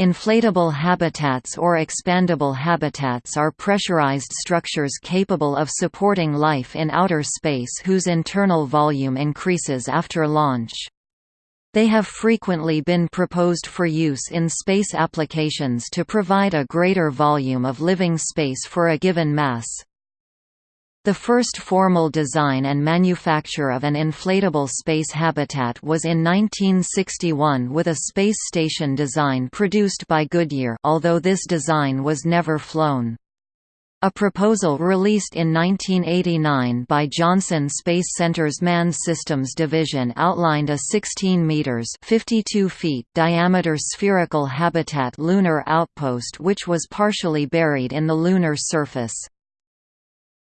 Inflatable habitats or expandable habitats are pressurized structures capable of supporting life in outer space whose internal volume increases after launch. They have frequently been proposed for use in space applications to provide a greater volume of living space for a given mass. The first formal design and manufacture of an inflatable space habitat was in 1961 with a space station design produced by Goodyear although this design was never flown. A proposal released in 1989 by Johnson Space Center's Manned Systems Division outlined a 16 meters (52 feet) diameter spherical habitat lunar outpost which was partially buried in the lunar surface.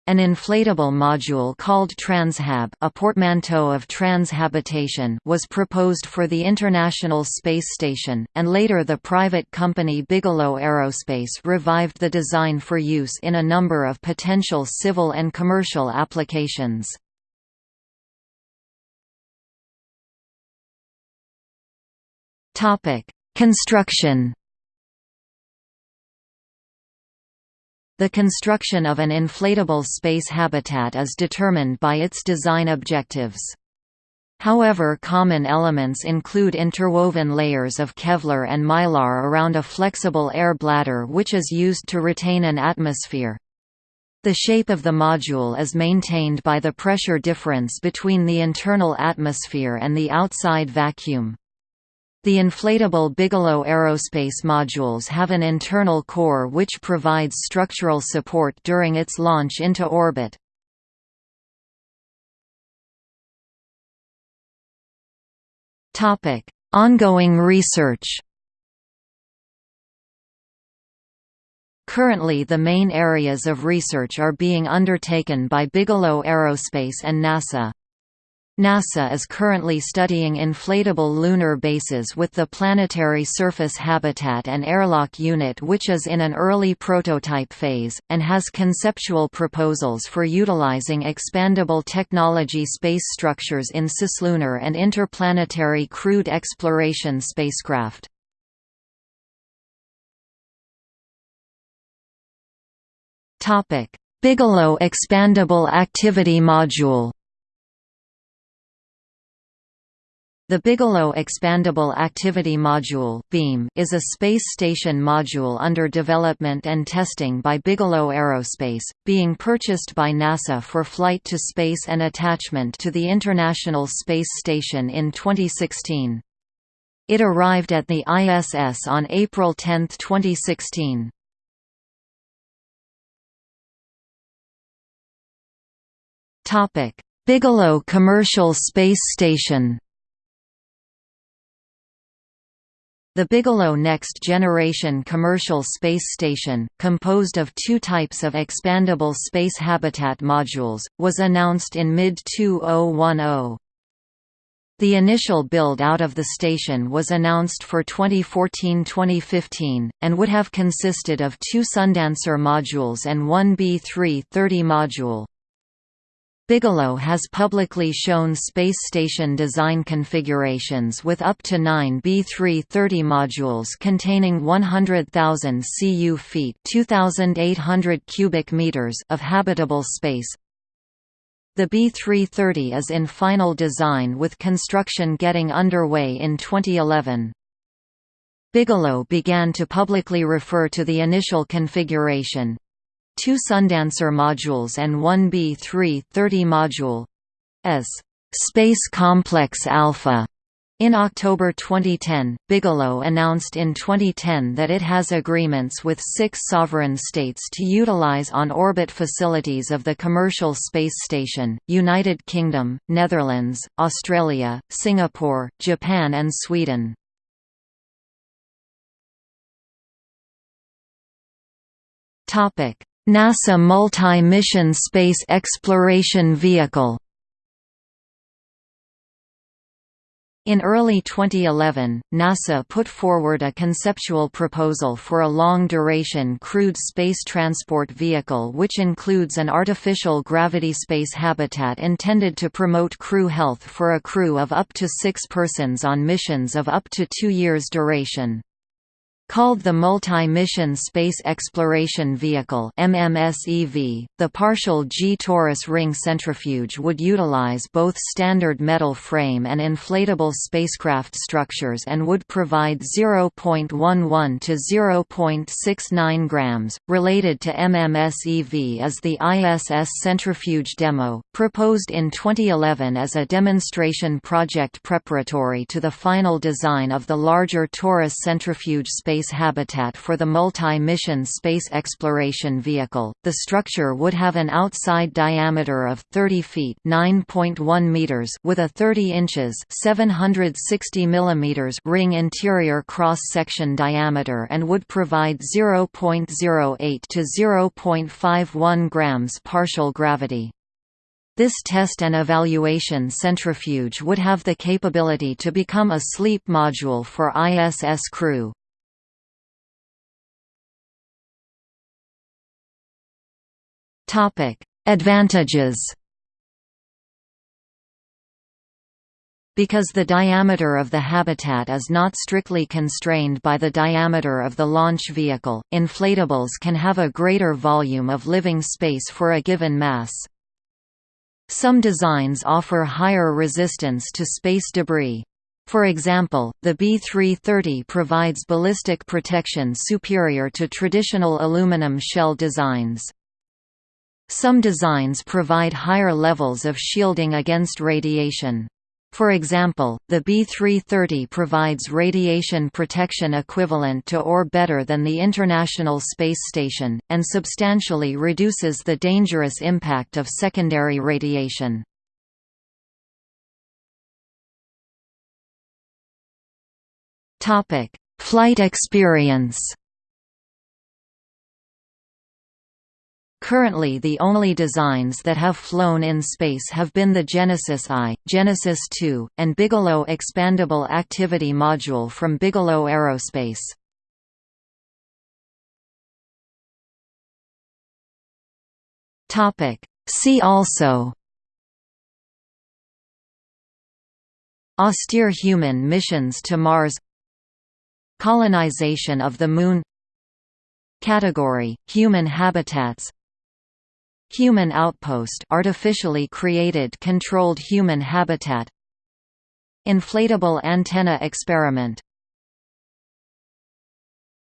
An inflatable module called Transhab a portmanteau of transhabitation was proposed for the International Space Station, and later the private company Bigelow Aerospace revived the design for use in a number of potential civil and commercial applications. Construction The construction of an inflatable space habitat is determined by its design objectives. However common elements include interwoven layers of Kevlar and mylar around a flexible air bladder which is used to retain an atmosphere. The shape of the module is maintained by the pressure difference between the internal atmosphere and the outside vacuum. The inflatable Bigelow Aerospace modules have an internal core which provides structural support during its launch into orbit. Ongoing research Currently the main areas of research are being undertaken by Bigelow Aerospace and NASA. NASA is currently studying inflatable lunar bases with the Planetary Surface Habitat and Airlock Unit which is in an early prototype phase, and has conceptual proposals for utilizing expandable technology space structures in cislunar and interplanetary crewed exploration spacecraft. Bigelow Expandable Activity Module The Bigelow Expandable Activity Module (BEAM) is a space station module under development and testing by Bigelow Aerospace, being purchased by NASA for flight to space and attachment to the International Space Station in 2016. It arrived at the ISS on April 10, 2016. Topic: Bigelow Commercial Space Station The Bigelow Next Generation Commercial Space Station, composed of two types of expandable space habitat modules, was announced in mid-2010. The initial build-out of the station was announced for 2014–2015, and would have consisted of two Sundancer modules and one B-330 module. Bigelow has publicly shown space station design configurations with up to 9 B330 modules containing 100,000 cu feet 2,800 cubic meters of habitable space. The B330 is in final design with construction getting underway in 2011. Bigelow began to publicly refer to the initial configuration, two Sundancer modules and one B-330 module as Space Complex Alpha. In October 2010, Bigelow announced in 2010 that it has agreements with six sovereign states to utilize on-orbit facilities of the Commercial Space Station, United Kingdom, Netherlands, Australia, Singapore, Japan and Sweden. NASA Multi-Mission Space Exploration Vehicle In early 2011, NASA put forward a conceptual proposal for a long-duration crewed space transport vehicle which includes an artificial gravity space habitat intended to promote crew health for a crew of up to six persons on missions of up to two years duration. Called the Multi-Mission Space Exploration Vehicle MMSEV, the partial G-torus ring centrifuge would utilize both standard metal frame and inflatable spacecraft structures and would provide 0.11 to 0.69 grams. Related to MMSEV is the ISS centrifuge demo, proposed in 2011 as a demonstration project preparatory to the final design of the larger torus centrifuge space space habitat for the multi-mission space exploration vehicle. The structure would have an outside diameter of 30 feet (9.1 meters) with a 30 inches (760 millimeters) ring interior cross-section diameter and would provide 0.08 to 0.51 grams partial gravity. This test and evaluation centrifuge would have the capability to become a sleep module for ISS crew. Topic: Advantages. Because the diameter of the habitat is not strictly constrained by the diameter of the launch vehicle, inflatables can have a greater volume of living space for a given mass. Some designs offer higher resistance to space debris. For example, the B330 provides ballistic protection superior to traditional aluminum shell designs. Some designs provide higher levels of shielding against radiation. For example, the B330 provides radiation protection equivalent to or better than the International Space Station, and substantially reduces the dangerous impact of secondary radiation. Flight experience Currently the only designs that have flown in space have been the Genesis I, Genesis II, and Bigelow Expandable Activity Module from Bigelow Aerospace. See also Austere human missions to Mars Colonization of the Moon Category – Human habitats Human outpost artificially created controlled human habitat. Inflatable antenna experiment